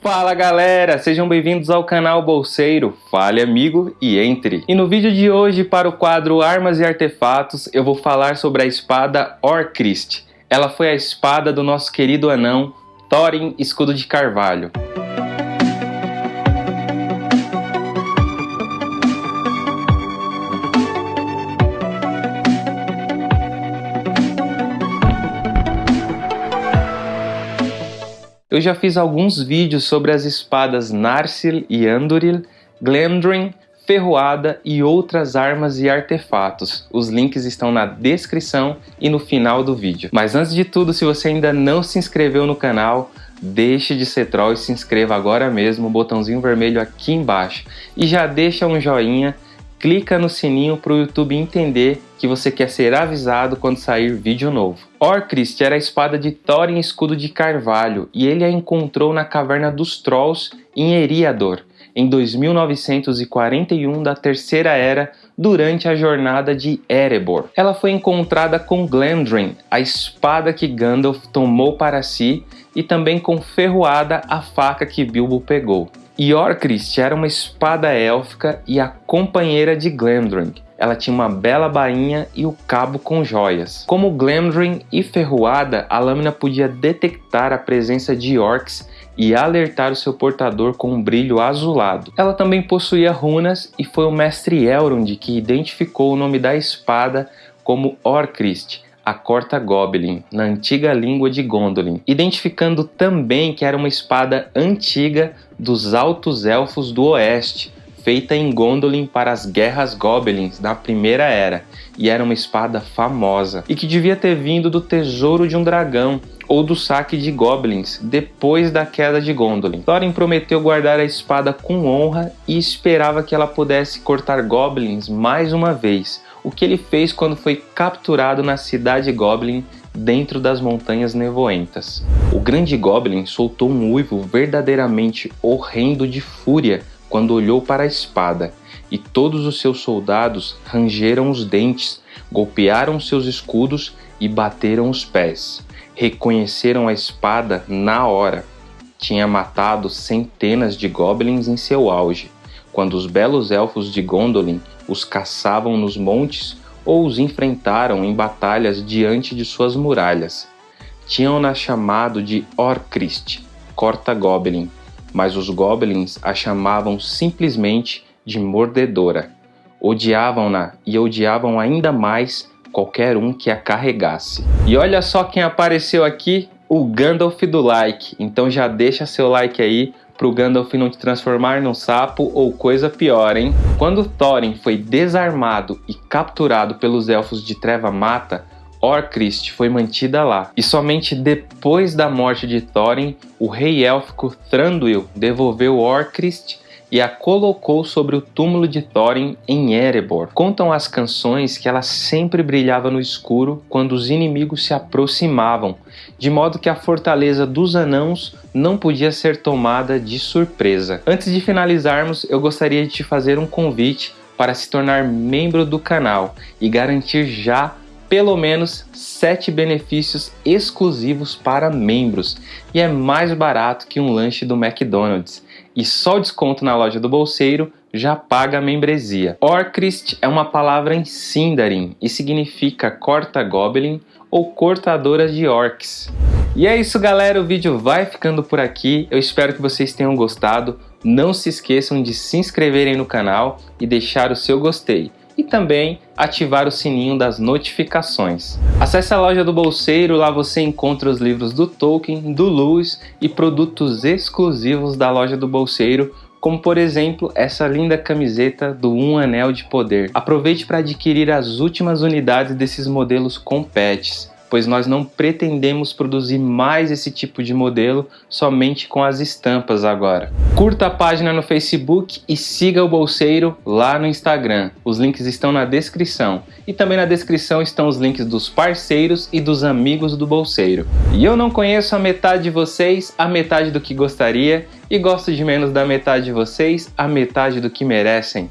Fala galera, sejam bem-vindos ao canal Bolseiro, fale amigo e entre. E no vídeo de hoje para o quadro Armas e Artefatos eu vou falar sobre a espada Orcrist. Ela foi a espada do nosso querido anão Thorin Escudo de Carvalho. Eu já fiz alguns vídeos sobre as espadas Narsil e Anduril, Glamdring, Ferroada e outras armas e artefatos. Os links estão na descrição e no final do vídeo. Mas antes de tudo, se você ainda não se inscreveu no canal, deixe de ser troll e se inscreva agora mesmo, botãozinho vermelho aqui embaixo. E já deixa um joinha clica no sininho para o YouTube entender que você quer ser avisado quando sair vídeo novo. Orcrist era a espada de Thorin escudo de carvalho e ele a encontrou na caverna dos Trolls em Eriador, em 2941 da Terceira Era, durante a jornada de Erebor. Ela foi encontrada com Glamdring, a espada que Gandalf tomou para si, e também com Ferroada, a faca que Bilbo pegou. Yorkrist era uma espada élfica e a companheira de Glamdring. Ela tinha uma bela bainha e o cabo com joias. Como Glamdring e Ferroada, a lâmina podia detectar a presença de orcs e alertar o seu portador com um brilho azulado. Ela também possuía runas e foi o mestre Elrond que identificou o nome da espada como Orcrist, a corta Goblin, na antiga língua de Gondolin, identificando também que era uma espada antiga dos Altos Elfos do Oeste, feita em Gondolin para as guerras Goblins da Primeira Era, e era uma espada famosa, e que devia ter vindo do tesouro de um dragão, ou do saque de Goblins, depois da queda de Gondolin. Thorin prometeu guardar a espada com honra e esperava que ela pudesse cortar Goblins mais uma vez, o que ele fez quando foi capturado na cidade Goblin dentro das montanhas nevoentas. O grande Goblin soltou um uivo verdadeiramente horrendo de fúria quando olhou para a espada, e todos os seus soldados rangeram os dentes, golpearam seus escudos e bateram os pés. Reconheceram a espada na hora. Tinha matado centenas de goblins em seu auge, quando os belos elfos de Gondolin os caçavam nos montes ou os enfrentaram em batalhas diante de suas muralhas. Tinham-na chamado de Orcrist, corta-goblin, mas os goblins a chamavam simplesmente de mordedora. Odiavam-na e odiavam ainda mais qualquer um que a carregasse. E olha só quem apareceu aqui, o Gandalf do like. Então já deixa seu like aí pro Gandalf não te transformar num sapo ou coisa pior, hein? Quando Thorin foi desarmado e capturado pelos Elfos de Treva Mata, Orcrist foi mantida lá, e somente depois da morte de Thorin, o rei élfico Thranduil devolveu Orcrist e a colocou sobre o túmulo de Thorin em Erebor. Contam as canções que ela sempre brilhava no escuro quando os inimigos se aproximavam, de modo que a fortaleza dos anãos não podia ser tomada de surpresa. Antes de finalizarmos, eu gostaria de te fazer um convite para se tornar membro do canal e garantir já pelo menos 7 benefícios exclusivos para membros. E é mais barato que um lanche do McDonald's. E só o desconto na loja do bolseiro já paga a membresia. Orcrist é uma palavra em Sindarin e significa corta goblin ou cortadora de orcs. E é isso galera, o vídeo vai ficando por aqui, eu espero que vocês tenham gostado, não se esqueçam de se inscreverem no canal e deixar o seu gostei também ativar o sininho das notificações. Acesse a loja do Bolseiro, lá você encontra os livros do Tolkien, do Lewis e produtos exclusivos da loja do Bolseiro, como por exemplo essa linda camiseta do Um Anel de Poder. Aproveite para adquirir as últimas unidades desses modelos com patches pois nós não pretendemos produzir mais esse tipo de modelo somente com as estampas agora. Curta a página no Facebook e siga o Bolseiro lá no Instagram. Os links estão na descrição. E também na descrição estão os links dos parceiros e dos amigos do Bolseiro. E eu não conheço a metade de vocês, a metade do que gostaria, e gosto de menos da metade de vocês, a metade do que merecem.